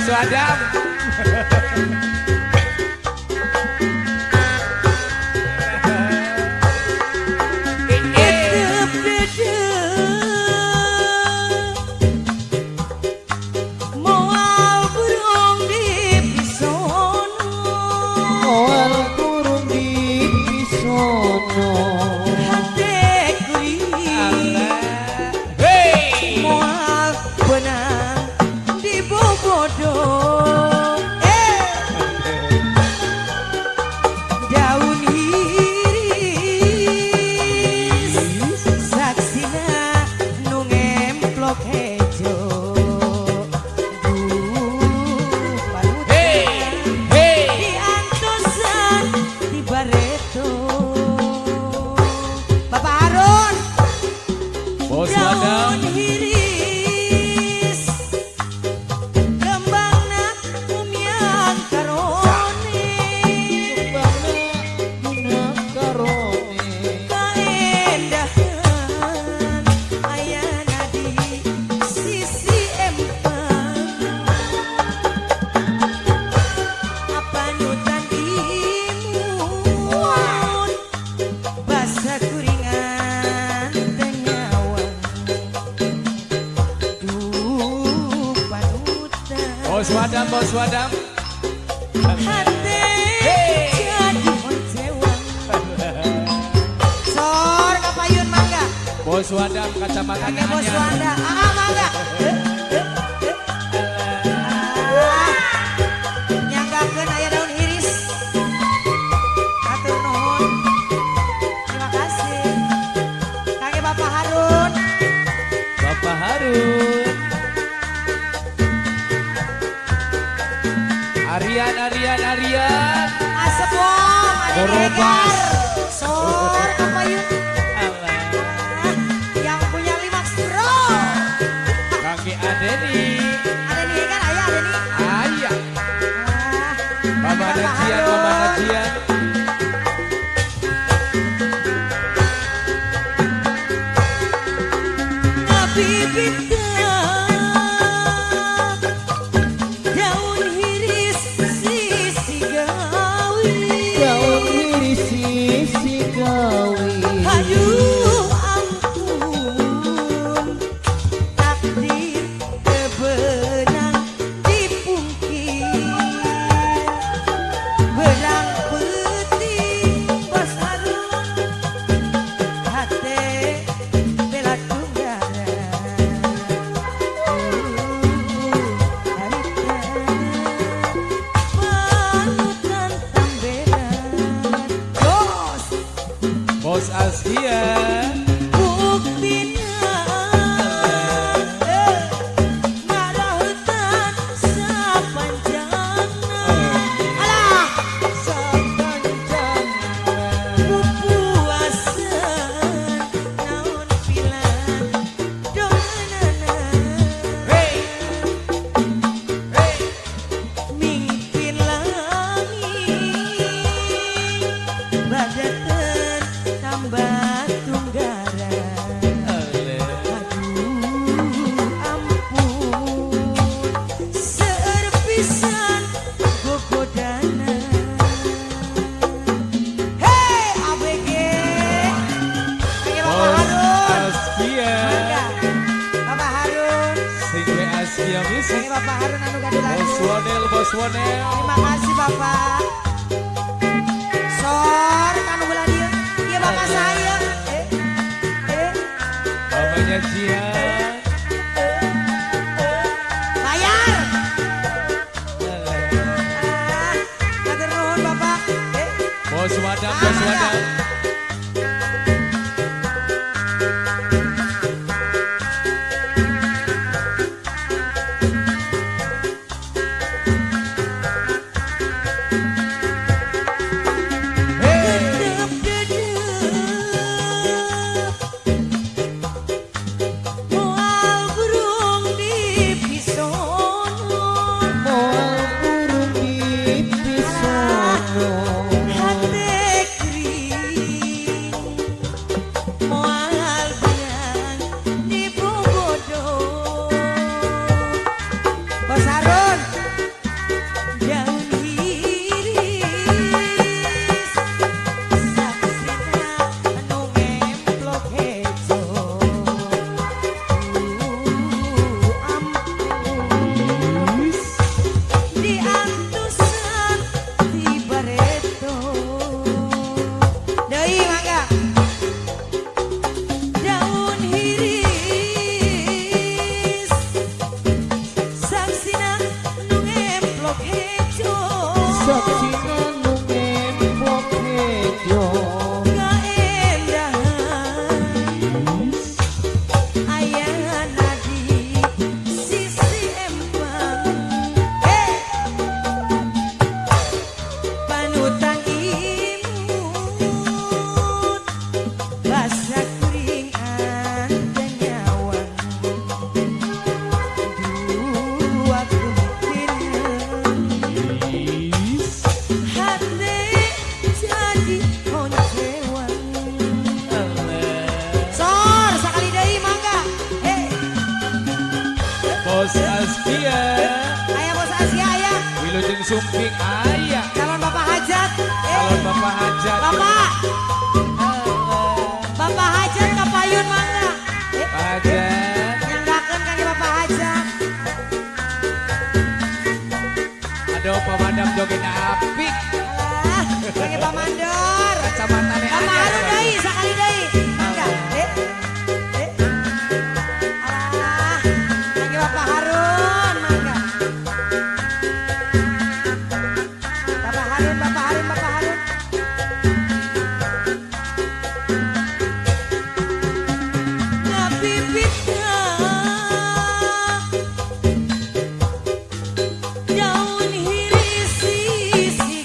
Professor Adam. Bos Wadam. Hati jadi kecewa. Sor kapayun mangga. Bos Wadam kacamata. Bos ah, mangga. Korobas. Sor apa yuk? Yang punya lima suro. Kaki Adeni. Bapak Harun. Anu Terima kasih Bapak. Soal. Adam, Joshua Adam. Asia Ayah bos Asia ayah. Wilujeng Sumping Ayah Calon Bapak Hajat. Eh, Calon Bapak Hajat Bapak. Bapak Hajat kapayun mangga. Eh, Hajat nyanggakeun kaki Bapak Hajat. Aduh pemadam joget apik Harun, Bapak Bapak. Ngabibitna daun hirisi si